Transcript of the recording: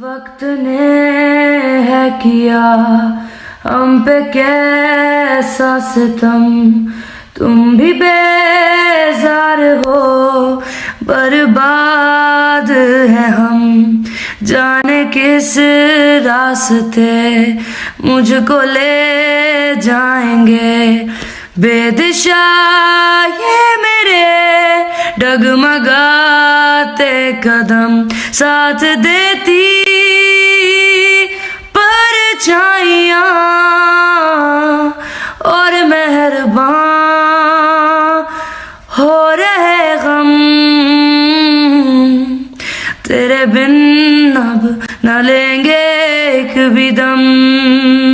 وقت نے ہے کیا؟ ہم پہ کیسا ستم؟ تم بھی بیزار ہو، برباد ہے ہم۔ جانے کس راستے مجھ کو لے جائیں گے؟ بے دشا یہ میرے ڈگمگاتے قدم ساتھ دیتی درباں ہو رہے غم۔ تیرے بن اب نہ لیں گے ایک بھی دم۔